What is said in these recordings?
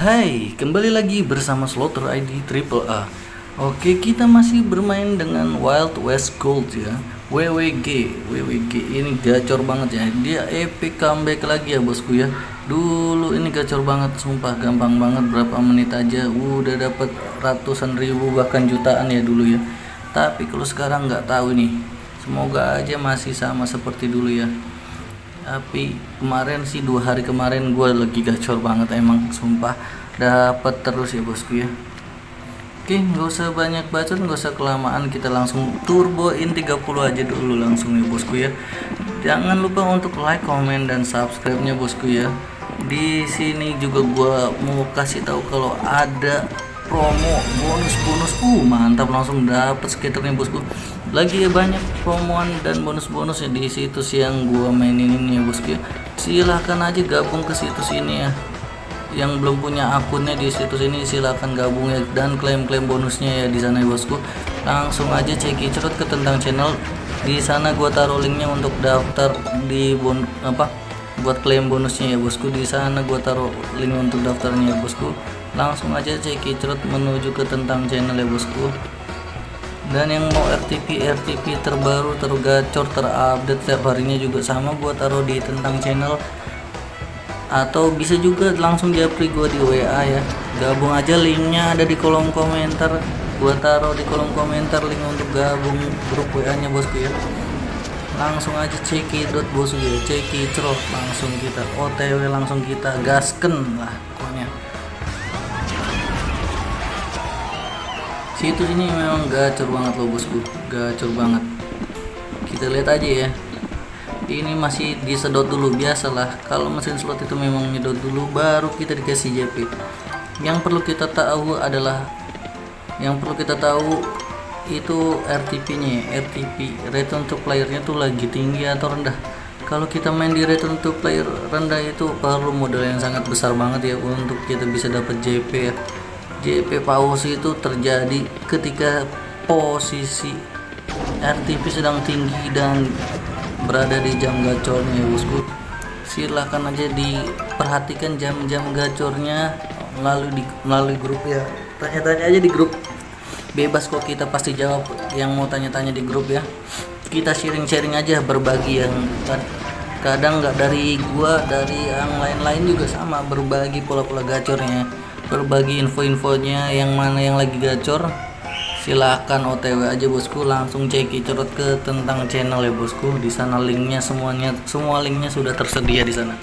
Hai, kembali lagi bersama Slaughter ID Triple A. Oke, kita masih bermain dengan Wild West Gold ya. WWG, WWG ini gacor banget ya. Dia epic comeback lagi ya bosku ya. Dulu ini gacor banget, sumpah gampang banget berapa menit aja udah dapat ratusan ribu bahkan jutaan ya dulu ya. Tapi kalau sekarang nggak tahu nih. Semoga aja masih sama seperti dulu ya tapi kemarin sih dua hari kemarin gue lagi gacor banget emang sumpah. Dapat terus ya bosku ya. Oke nggak usah banyak bacot nggak usah kelamaan. Kita langsung turboin 30 aja dulu langsung ya bosku ya. Jangan lupa untuk like comment dan subscribe nya bosku ya. Di sini juga gue mau kasih tahu kalau ada promo bonus-bonus. Uh mantap langsung dapat skaternya bosku lagi banyak promoan dan bonus-bonus ya di situs yang gua mainin ini ya bosku ya silahkan aja gabung ke situs ini ya. Yang belum punya akunnya di situs ini silahkan gabung ya. Dan klaim-klaim bonusnya ya di sana ya bosku. Langsung aja cek cerut ke tentang channel. Di sana gua taruh linknya untuk daftar di bon apa buat klaim bonusnya ya bosku. Di sana gua taruh link untuk daftarnya ya bosku. Langsung aja cek cerut menuju ke tentang channel ya bosku dan yang mau RTP RTP terbaru tergacor terupdate setiap harinya juga sama gua taruh di tentang channel. Atau bisa juga langsung japri gua di WA ya. Gabung aja linknya ada di kolom komentar. Gua taruh di kolom komentar link untuk gabung grup WA nya bosku ya. Langsung aja cekidot bosku ya cekicrot langsung kita OTW langsung kita gasken lah pokoknya situs ini memang gacor banget loh bosku. Gacor banget. Kita lihat aja ya. Ini masih disedot dulu biasalah. Kalau mesin slot itu memang nyedot dulu baru kita dikasih JP yang perlu kita tahu adalah yang perlu kita tahu itu RTP nya ya. RTP return to playernya tuh lagi tinggi atau rendah. Kalau kita main di return to player rendah itu perlu modal yang sangat besar banget ya untuk kita bisa dapat JP ya JP pause itu terjadi ketika posisi RTP sedang tinggi dan berada di jam gacornya bosku. Silahkan aja diperhatikan jam-jam gacornya melalui di melalui grup ya. Tanya-tanya aja di grup. Bebas kok kita pasti jawab yang mau tanya-tanya di grup ya. Kita sharing-sharing aja berbagi yang kadang nggak dari gua dari yang lain-lain juga sama berbagi pola-pola gacornya berbagi info-infonya yang mana yang lagi gacor silahkan otw aja bosku. Langsung cek cerut ke tentang channel ya bosku. Di sana linknya semuanya semua linknya sudah tersedia di sana.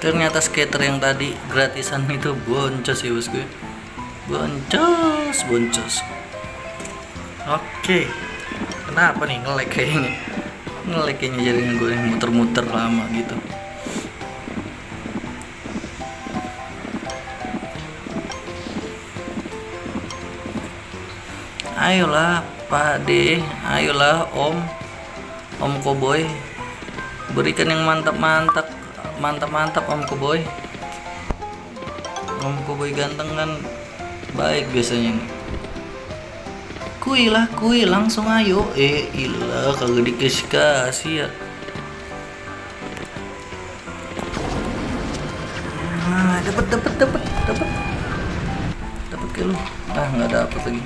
Ternyata skater yang tadi gratisan itu boncos ya bosku. Boncos boncos. Oke. Kenapa nih ngelek kayaknya ngelek kayaknya jaringan muter-muter lama gitu. Ayolah Pak D. Ayolah Om. Om Koboy. Berikan yang mantap-mantap mantap-mantap Om Koboy. Om Koboy ganteng kan baik biasanya. nih kuy lah kuy langsung ayo. Eh ilah kagak dikasih kasih ya. Nah dapat dapat dapat dapat dapat ke lu. Ah nggak dapat lagi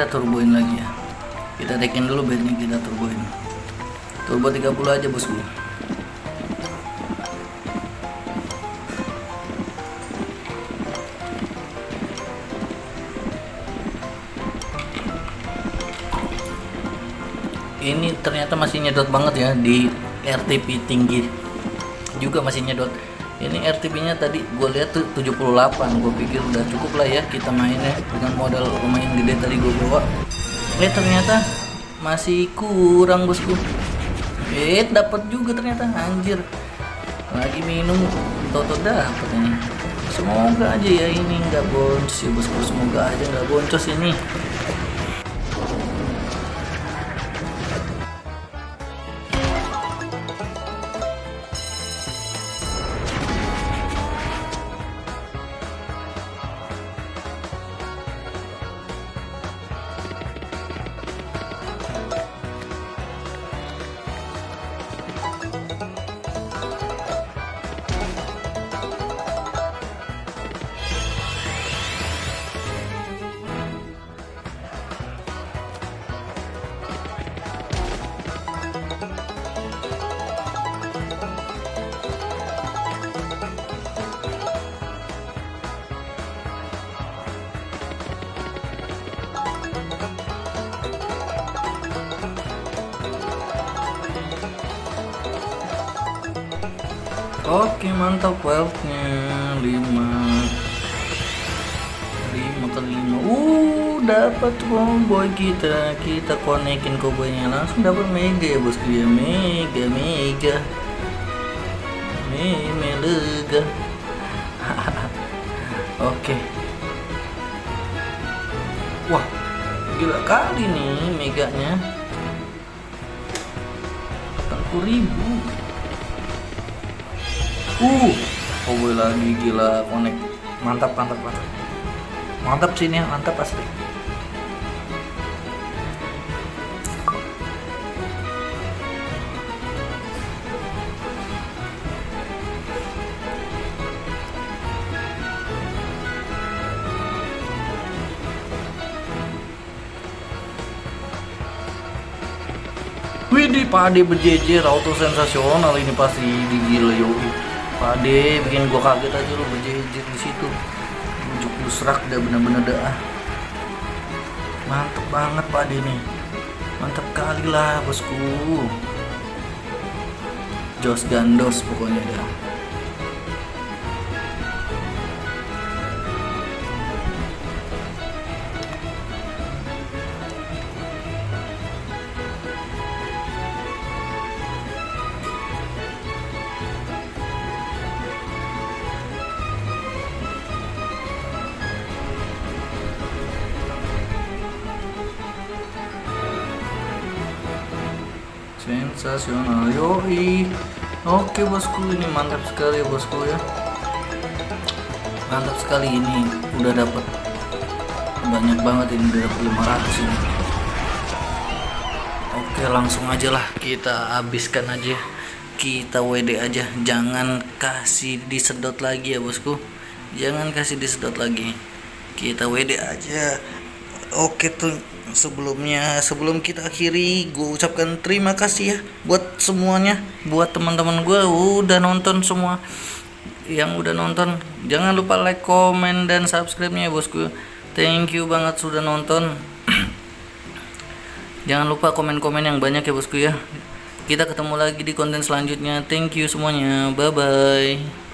kita turboin lagi ya. Kita tekin dulu bednya kita turboin. Turbo 30 aja bosku. Ini ternyata masih nyedot banget ya di RTP tinggi. Juga masih nyedot ini RTP nya tadi gue lihat tuh 78 gue pikir udah cukup lah ya kita main ya dengan modal lumayan gede tadi gue bawa. Eh ternyata masih kurang bosku. Eh dapat juga ternyata anjir. Lagi minum toto dapat ini. Semoga aja ya ini nggak boncos ya bosku. Semoga aja nggak boncos ini oke mantap wealthnya 5 5 kali 5 uh dapat cowboy kita kita konekin cowboynya langsung dapat mega ya bosku ya mega mega. Me melega oke. Wah gila kali nih meganya. 40 ribu uh cowboy lagi gila. Konek mantap mantap mantap. Mantap sih ini mantap pasti Widih pade berjejer auto sensasional ini pasti. Digila yoi pade bikin gua kaget aja lu berjejer di situ. Ujuk serak dah bener-bener dah mantep banget pade nih. Mantap kali lah bosku. Jos Gandos pokoknya dah sensasional yoi oke bosku ini mantap sekali bosku ya. Mantap sekali ini udah dapat banyak banget ini udah dapat 500 ini. Oke langsung aja lah kita habiskan aja. Kita WD aja. Jangan kasih disedot lagi ya bosku. Jangan kasih disedot lagi. Kita WD aja. Oke tuh sebelumnya sebelum kita akhiri gue ucapkan terima kasih ya buat semuanya. Buat teman-teman gue udah nonton semua yang udah nonton. Jangan lupa like comment dan subscribe nya ya bosku. Thank you banget sudah nonton. Jangan lupa komen-komen yang banyak ya bosku ya. Kita ketemu lagi di konten selanjutnya. Thank you semuanya. Bye bye